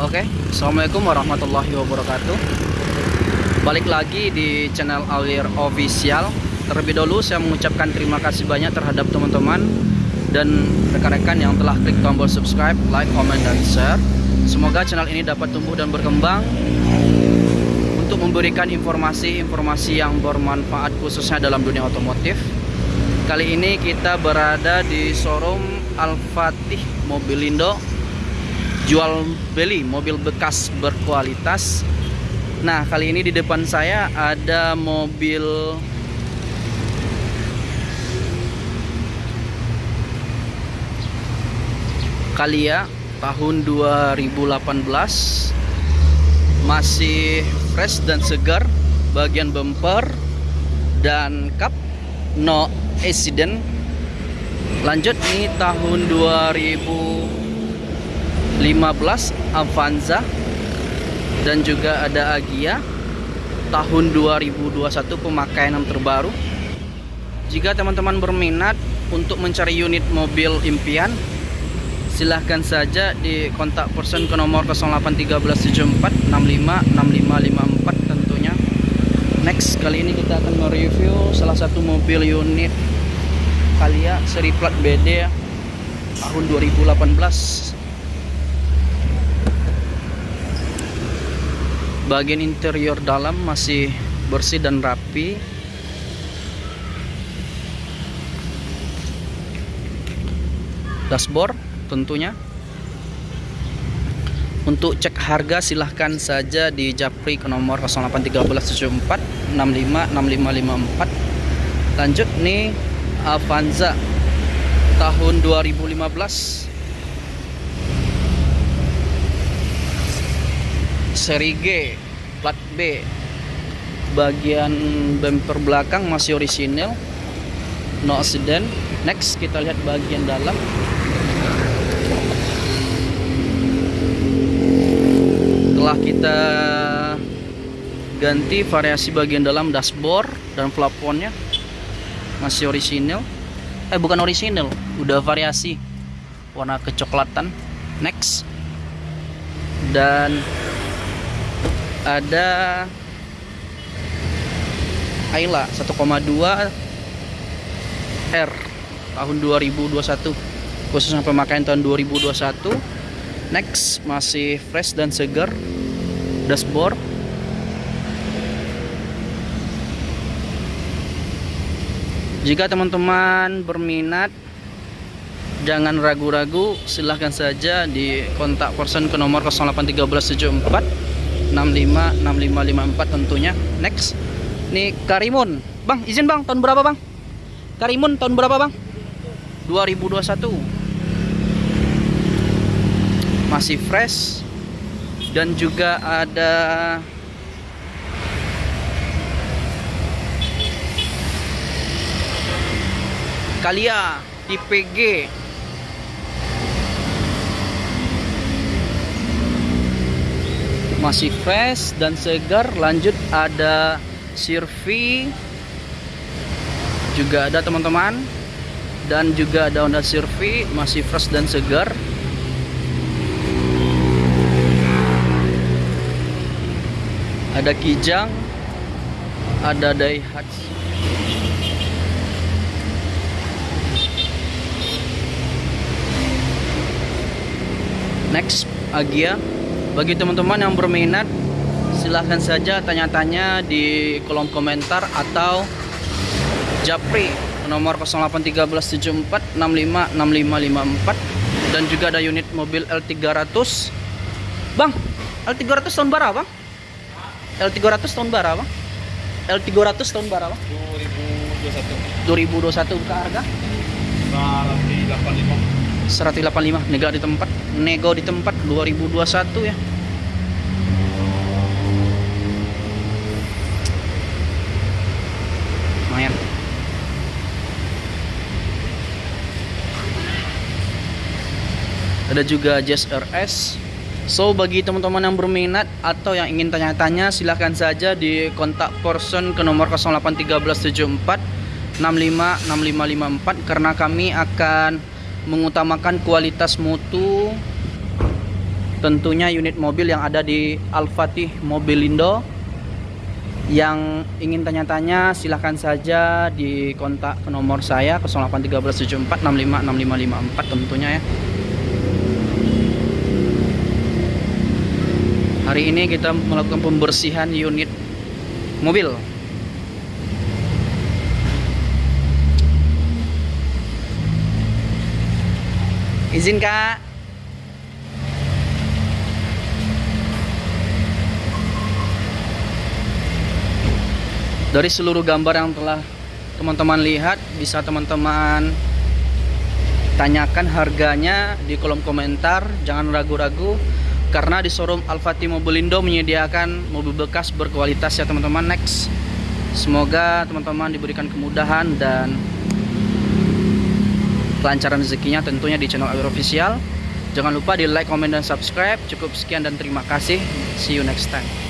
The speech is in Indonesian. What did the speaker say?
Oke, Assalamualaikum warahmatullahi wabarakatuh. Balik lagi di channel Alir Official. Terlebih dahulu saya mengucapkan terima kasih banyak terhadap teman-teman Dan rekan-rekan yang telah klik tombol subscribe, like, comment, dan share. Semoga channel ini dapat tumbuh dan berkembang Untuk memberikan informasi-informasi yang bermanfaat khususnya dalam dunia otomotif. Kali ini kita berada di showroom Al-Fatih Mobilindo jual beli mobil bekas berkualitas. Nah kali ini di depan saya ada mobil Kalia tahun 2018 Masih fresh dan segar Bagian bumper dan kap no accident. Lanjut nih tahun 2000 15 Avanza dan juga ada Agia tahun 2021 pemakaian yang terbaru. Jika teman-teman berminat untuk mencari unit mobil impian silahkan saja di kontak person ke nomor 081374656554 tentunya next kali ini kita akan mereview salah satu mobil unit Kalia seri plat BD tahun 2018 bagian interior dalam masih bersih dan rapi. Dashboard tentunya. Untuk cek harga silahkan saja di Japri ke nomor 081374 lanjut nih Avanza tahun 2015 seri G plat B. Bagian bumper belakang masih orisinil no accident. Next kita lihat bagian dalam. Telah kita ganti variasi bagian dalam dashboard dan plafonnya masih orisinil. Eh bukan orisinil udah variasi. Warna kecoklatan. Next. Dan ada Ayla 1,2 R tahun 2021 khususnya pemakaian tahun 2021 next masih fresh dan segar. Dashboard. Jika teman-teman berminat jangan ragu-ragu silahkan saja di kontak person ke nomor 081374 65 6554 tentunya. Next. Ini Karimun. Bang izin Bang tahun berapa Bang? Karimun tahun berapa Bang? 2021 masih fresh. Dan juga ada Kalia tipe G masih fresh dan segar. Lanjut ada Sirvi. Juga ada teman-teman. Dan juga ada Honda Sirvi masih fresh dan segar. Ada Kijang ada Daihatsu. Next Agia bagi teman-teman yang berminat silahkan saja tanya-tanya di kolom komentar atau japri nomor 081374656554 dan juga ada unit mobil L300 Bang L300 tahun berapa Bang? L300 tahun berapa Bang? L300 tahun berapa? 2021 2021 buka harga? 185 185 nego di tempat nego di tempat 2021 ya ada juga Jazz RS So bagi teman-teman yang berminat atau yang ingin tanya-tanya silahkan saja di kontak person ke nomor 081374 656554 karena kami akan mengutamakan kualitas mutu tentunya unit mobil yang ada di Al-Fatih Mobilindo yang ingin tanya-tanya silahkan saja di kontak ke nomor saya 081374656554 tentunya ya hari ini kita melakukan pembersihan unit mobil. Izin kak. Dari seluruh gambar yang telah teman-teman lihat bisa teman-teman tanyakan harganya di kolom komentar. Jangan ragu-ragu karena di showroom Al-Fatih Mobilindo menyediakan mobil bekas berkualitas ya teman-teman. Next. Semoga teman-teman diberikan kemudahan dan kelancaran rezekinya tentunya di channel Awir Official. Jangan lupa di like, comment, dan subscribe. Cukup sekian dan terima kasih. See you next time